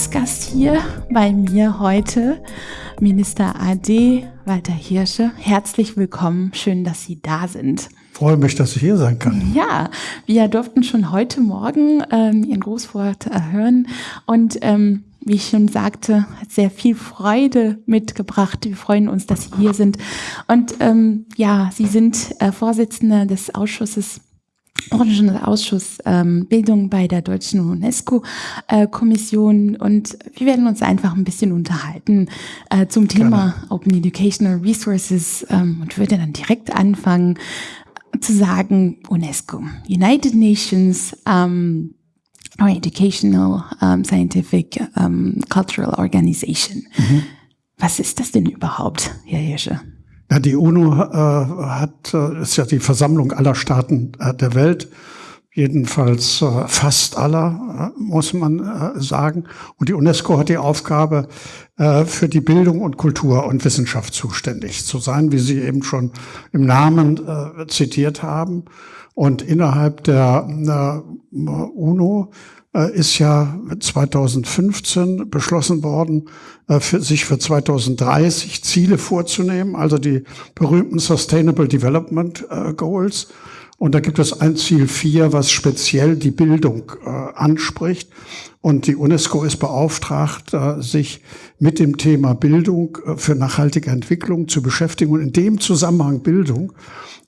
Als Gast hier bei mir heute Minister AD Walter Hirsche. Herzlich willkommen. Schön, dass Sie da sind. Ich freue mich, dass ich hier sein kann. Ja, wir durften schon heute Morgen ähm, Ihren Grußwort hören und ähm, wie ich schon sagte, hat sehr viel Freude mitgebracht. Wir freuen uns, dass Sie hier sind. Und ähm, ja, Sie sind äh, Vorsitzende des Ausschusses Ausschuss ähm, Bildung bei der Deutschen UNESCO-Kommission äh, und wir werden uns einfach ein bisschen unterhalten äh, zum Thema Gerne. Open Educational Resources ähm, und würde dann direkt anfangen zu sagen UNESCO, United Nations ähm, or Educational, um, Scientific, um, Cultural Organization. Mhm. Was ist das denn überhaupt, Herr Hirsche? Ja, die UNO äh, hat, äh, ist ja die Versammlung aller Staaten äh, der Welt, jedenfalls äh, fast aller, äh, muss man äh, sagen. Und die UNESCO hat die Aufgabe, für die Bildung und Kultur und Wissenschaft zuständig zu sein, wie Sie eben schon im Namen zitiert haben. Und innerhalb der UNO ist ja 2015 beschlossen worden, äh, für, sich für 2030 Ziele vorzunehmen, also die berühmten Sustainable Development äh, Goals. Und da gibt es ein Ziel 4, was speziell die Bildung äh, anspricht. Und die UNESCO ist beauftragt, äh, sich mit dem Thema Bildung äh, für nachhaltige Entwicklung zu beschäftigen. Und in dem Zusammenhang Bildung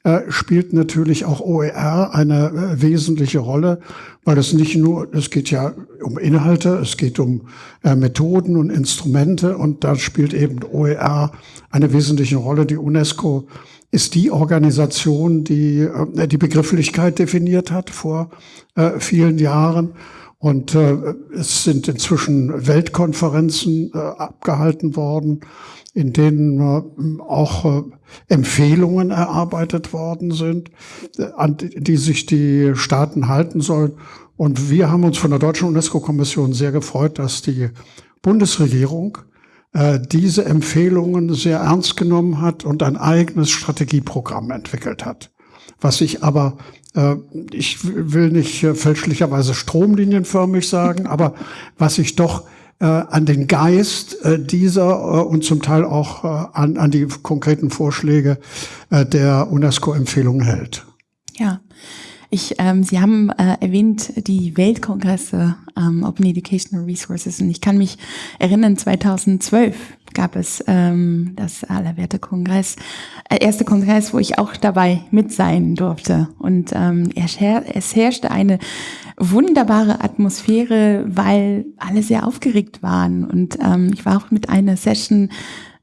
äh, spielt natürlich auch OER eine wesentliche Rolle, weil es nicht nur, es geht ja um Inhalte, es geht um Methoden und Instrumente und da spielt eben OER eine wesentliche Rolle. Die UNESCO ist die Organisation, die die Begrifflichkeit definiert hat vor vielen Jahren. Und äh, es sind inzwischen Weltkonferenzen äh, abgehalten worden in denen äh, auch äh, Empfehlungen erarbeitet worden sind, äh, an die sich die Staaten halten sollen. Und wir haben uns von der Deutschen UNESCO-Kommission sehr gefreut, dass die Bundesregierung diese Empfehlungen sehr ernst genommen hat und ein eigenes Strategieprogramm entwickelt hat. Was sich aber, ich will nicht fälschlicherweise stromlinienförmig sagen, aber was sich doch äh, an den Geist äh, dieser äh, und zum Teil auch äh, an, an die konkreten Vorschläge äh, der UNESCO-Empfehlungen hält. Ja. Ich, ähm, Sie haben äh, erwähnt die Weltkongresse ähm, Open Educational Resources und ich kann mich erinnern, 2012 gab es ähm, das Allerwerte-Kongress, äh, erste Kongress, wo ich auch dabei mit sein durfte. Und ähm, es, her es herrschte eine wunderbare Atmosphäre, weil alle sehr aufgeregt waren. Und ähm, ich war auch mit einer Session,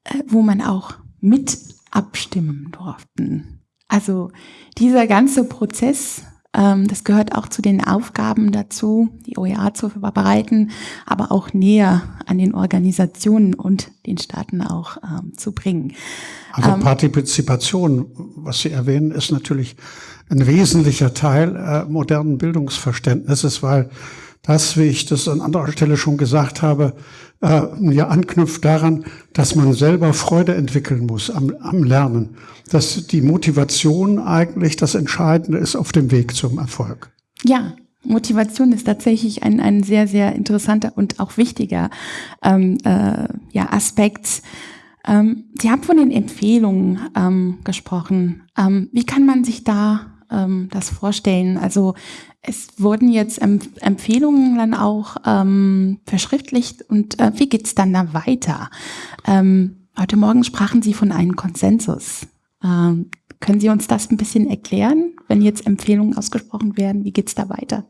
äh, wo man auch mit abstimmen durften. Also dieser ganze Prozess, das gehört auch zu den Aufgaben dazu, die OER zu verbreiten, aber auch näher an den Organisationen und den Staaten auch ähm, zu bringen. Also ähm, Partizipation, was Sie erwähnen, ist natürlich ein wesentlicher Teil äh, modernen Bildungsverständnisses, weil das, wie ich das an anderer Stelle schon gesagt habe, äh, ja anknüpft daran, dass man selber Freude entwickeln muss am, am Lernen. Dass die Motivation eigentlich das Entscheidende ist auf dem Weg zum Erfolg. Ja, Motivation ist tatsächlich ein, ein sehr, sehr interessanter und auch wichtiger ähm, äh, ja, Aspekt. Ähm, Sie haben von den Empfehlungen ähm, gesprochen. Ähm, wie kann man sich da ähm, das vorstellen? Also es wurden jetzt Empf Empfehlungen dann auch ähm, verschriftlicht und äh, wie geht's dann da weiter? Ähm, heute Morgen sprachen Sie von einem Konsensus. Ähm, können Sie uns das ein bisschen erklären, wenn jetzt Empfehlungen ausgesprochen werden? Wie geht's da weiter?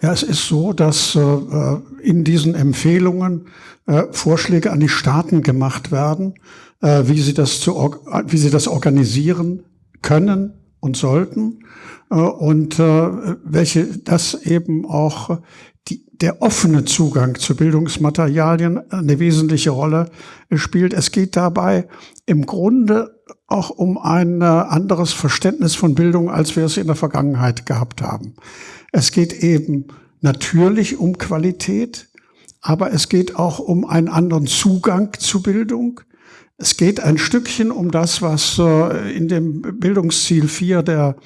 Ja, es ist so, dass äh, in diesen Empfehlungen äh, Vorschläge an die Staaten gemacht werden, äh, wie, sie das zu, wie sie das organisieren können und sollten äh, und äh, welche das eben auch die, der offene Zugang zu Bildungsmaterialien eine wesentliche Rolle spielt. Es geht dabei im Grunde auch um ein äh, anderes Verständnis von Bildung, als wir es in der Vergangenheit gehabt haben. Es geht eben natürlich um Qualität, aber es geht auch um einen anderen Zugang zu Bildung. Es geht ein Stückchen um das, was äh, in dem Bildungsziel 4 der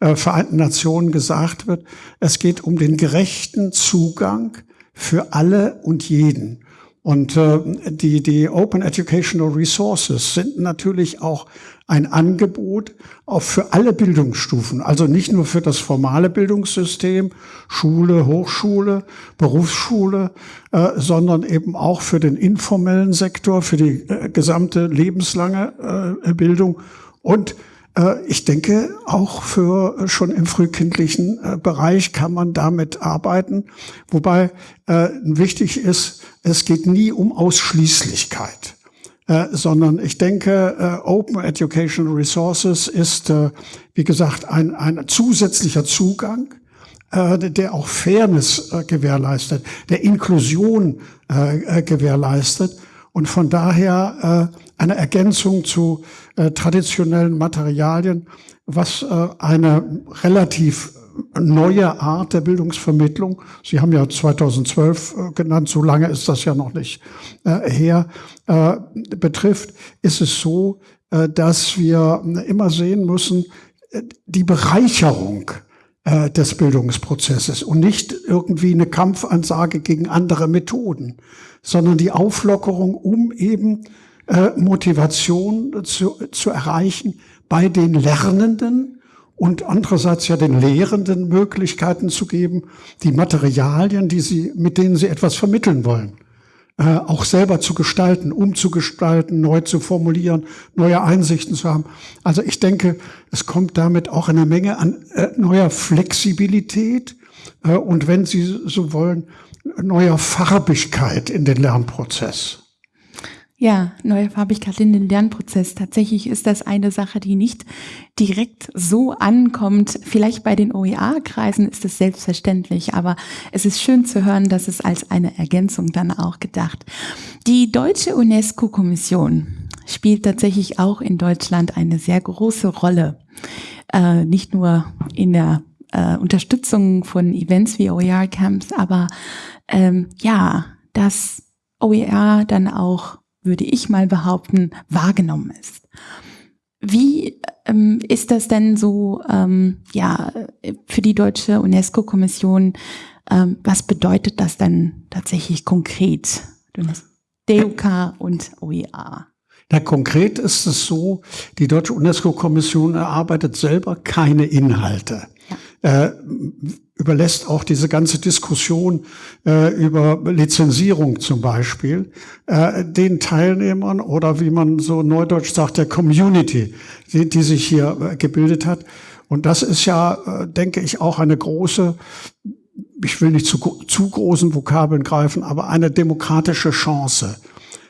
äh, Vereinten Nationen gesagt wird. Es geht um den gerechten Zugang für alle und jeden. Und äh, die, die Open Educational Resources sind natürlich auch ein Angebot auch für alle Bildungsstufen, also nicht nur für das formale Bildungssystem, Schule, Hochschule, Berufsschule, äh, sondern eben auch für den informellen Sektor, für die äh, gesamte lebenslange äh, Bildung. Und ich denke, auch für äh, schon im frühkindlichen äh, Bereich kann man damit arbeiten. Wobei wichtig ist, es geht nie um Ausschließlichkeit. sondern ich denke, Open Educational Resources ist, wie gesagt, ein, ein zusätzlicher Zugang, der auch Fairness gewährleistet, der Inklusion gewährleistet und von daher äh, eine Ergänzung zu äh, traditionellen Materialien, was äh, eine relativ neue Art der Bildungsvermittlung, Sie haben ja 2012 äh, genannt, so lange ist das ja noch nicht äh, her, äh, betrifft, ist es so, äh, dass wir immer sehen müssen, die Bereicherung des Bildungsprozesses und nicht irgendwie eine Kampfansage gegen andere Methoden, sondern die Auflockerung, um eben äh, Motivation zu, zu erreichen bei den Lernenden und andererseits ja den Lehrenden Möglichkeiten zu geben, die Materialien, die sie, mit denen sie etwas vermitteln wollen, äh, auch selber zu gestalten, umzugestalten, neu zu formulieren, neue Einsichten zu haben. Also ich denke, es kommt damit auch eine Menge an äh, neuer Flexibilität äh, und wenn Sie so wollen, neuer Farbigkeit in den Lernprozess. Ja, neue Farbigkeit in den Lernprozess. Tatsächlich ist das eine Sache, die nicht direkt so ankommt. Vielleicht bei den OER-Kreisen ist es selbstverständlich, aber es ist schön zu hören, dass es als eine Ergänzung dann auch gedacht. Die deutsche UNESCO-Kommission spielt tatsächlich auch in Deutschland eine sehr große Rolle. Äh, nicht nur in der äh, Unterstützung von Events wie OER-Camps, aber ähm, ja, dass OER dann auch würde ich mal behaupten, wahrgenommen ist. Wie ähm, ist das denn so, ähm, ja, für die deutsche UNESCO-Kommission? Ähm, was bedeutet das denn tatsächlich konkret? DUK und OEA. Na, konkret ist es so, die deutsche UNESCO-Kommission erarbeitet selber keine Inhalte. Äh, überlässt auch diese ganze Diskussion äh, über Lizenzierung zum Beispiel äh, den Teilnehmern oder wie man so neudeutsch sagt, der Community, die, die sich hier äh, gebildet hat. Und das ist ja, äh, denke ich, auch eine große, ich will nicht zu, zu großen Vokabeln greifen, aber eine demokratische Chance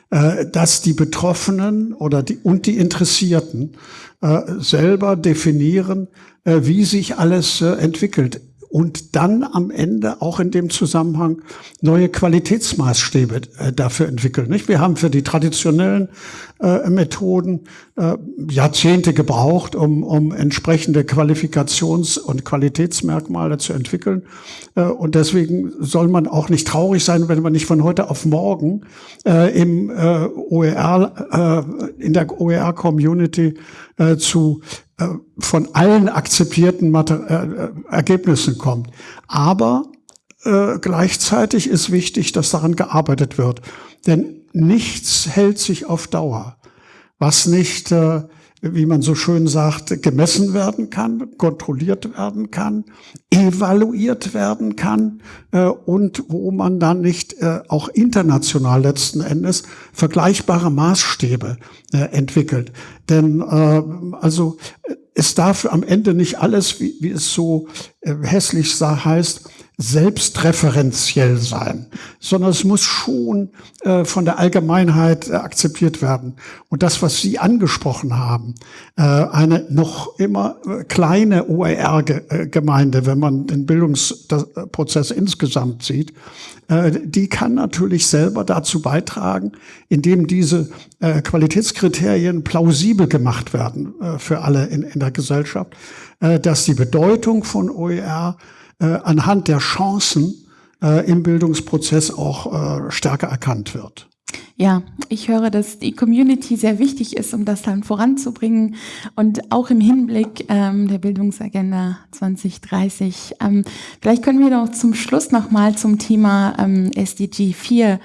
äh, dass die Betroffenen oder die und die Interessierten äh, selber definieren, wie sich alles äh, entwickelt und dann am Ende auch in dem Zusammenhang neue Qualitätsmaßstäbe äh, dafür entwickeln. Nicht? Wir haben für die traditionellen äh, Methoden äh, Jahrzehnte gebraucht, um, um entsprechende Qualifikations- und Qualitätsmerkmale zu entwickeln. Äh, und deswegen soll man auch nicht traurig sein, wenn man nicht von heute auf morgen äh, im äh, OER, äh, in der OER-Community äh, zu äh, von allen akzeptierten Mater äh, Ergebnissen kommt. Aber äh, gleichzeitig ist wichtig, dass daran gearbeitet wird. Denn nichts hält sich auf Dauer, was nicht äh, wie man so schön sagt, gemessen werden kann, kontrolliert werden kann, evaluiert werden kann äh, und wo man dann nicht äh, auch international letzten Endes vergleichbare Maßstäbe äh, entwickelt. Denn äh, also es darf am Ende nicht alles, wie, wie es so hässlich heißt, selbstreferenziell sein, sondern es muss schon äh, von der Allgemeinheit äh, akzeptiert werden. Und das, was Sie angesprochen haben, äh, eine noch immer äh, kleine OER-Gemeinde, wenn man den Bildungsprozess insgesamt sieht, äh, die kann natürlich selber dazu beitragen, indem diese äh, Qualitätskriterien plausibel gemacht werden für alle in, in der Gesellschaft, dass die Bedeutung von OER äh, anhand der Chancen äh, im Bildungsprozess auch äh, stärker erkannt wird. Ja, ich höre, dass die Community sehr wichtig ist, um das dann voranzubringen und auch im Hinblick ähm, der Bildungsagenda 2030. Ähm, vielleicht können wir noch zum Schluss nochmal zum Thema ähm, SDG 4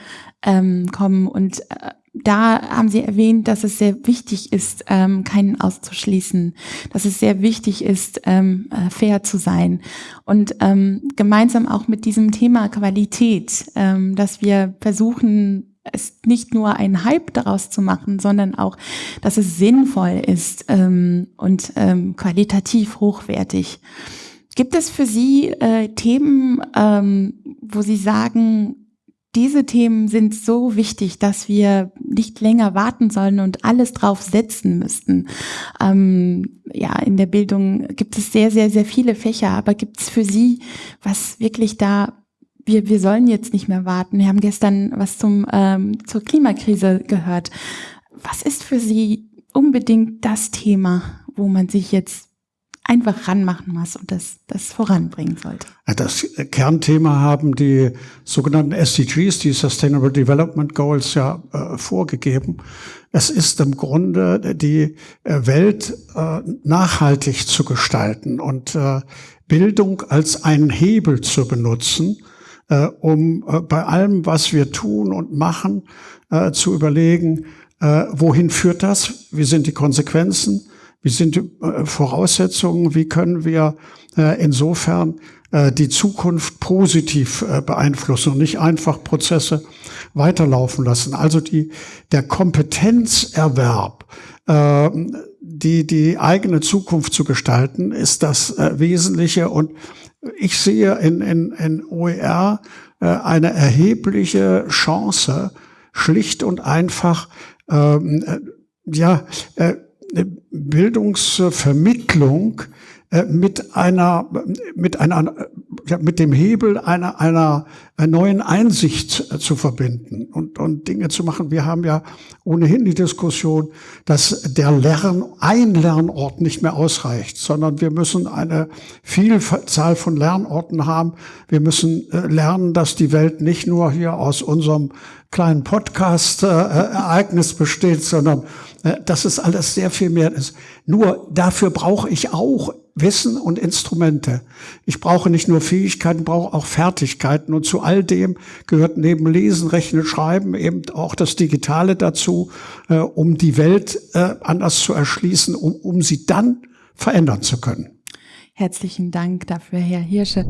ähm, kommen und äh, da haben Sie erwähnt, dass es sehr wichtig ist, ähm, keinen auszuschließen, dass es sehr wichtig ist, ähm, äh, fair zu sein und ähm, gemeinsam auch mit diesem Thema Qualität, ähm, dass wir versuchen, es nicht nur ein Hype daraus zu machen, sondern auch, dass es sinnvoll ist ähm, und ähm, qualitativ hochwertig. Gibt es für Sie äh, Themen, ähm, wo Sie sagen, diese Themen sind so wichtig, dass wir nicht länger warten sollen und alles drauf setzen müssten. Ähm, ja, in der Bildung gibt es sehr, sehr, sehr viele Fächer, aber gibt es für Sie, was wirklich da wir, wir sollen jetzt nicht mehr warten. Wir haben gestern was zum, ähm, zur Klimakrise gehört. Was ist für Sie unbedingt das Thema, wo man sich jetzt einfach ranmachen muss und das, das voranbringen sollte? Das Kernthema haben die sogenannten SDGs, die Sustainable Development Goals, ja äh, vorgegeben. Es ist im Grunde die äh, Welt äh, nachhaltig zu gestalten und äh, Bildung als einen Hebel zu benutzen, äh, um äh, bei allem, was wir tun und machen, äh, zu überlegen, äh, wohin führt das, wie sind die Konsequenzen, wie sind die äh, Voraussetzungen, wie können wir äh, insofern die Zukunft positiv beeinflussen und nicht einfach Prozesse weiterlaufen lassen. Also die, der Kompetenzerwerb, die, die eigene Zukunft zu gestalten, ist das Wesentliche und ich sehe in, in, in OER äh, eine erhebliche Chance, schlicht und einfach ähm, äh, ja, äh, Bildungsvermittlung äh, mit einer, mit einer, mit dem Hebel einer, einer, neuen Einsicht äh, zu verbinden und, und Dinge zu machen. Wir haben ja ohnehin die Diskussion, dass der Lern, ein Lernort nicht mehr ausreicht, sondern wir müssen eine Vielzahl von Lernorten haben. Wir müssen äh, lernen, dass die Welt nicht nur hier aus unserem kleinen Podcast-Ereignis besteht, sondern dass es alles sehr viel mehr ist. Nur dafür brauche ich auch Wissen und Instrumente. Ich brauche nicht nur Fähigkeiten, brauche auch Fertigkeiten. Und zu all dem gehört neben Lesen, Rechnen, Schreiben eben auch das Digitale dazu, äh, um die Welt äh, anders zu erschließen, um, um sie dann verändern zu können. Herzlichen Dank dafür, Herr Hirsche.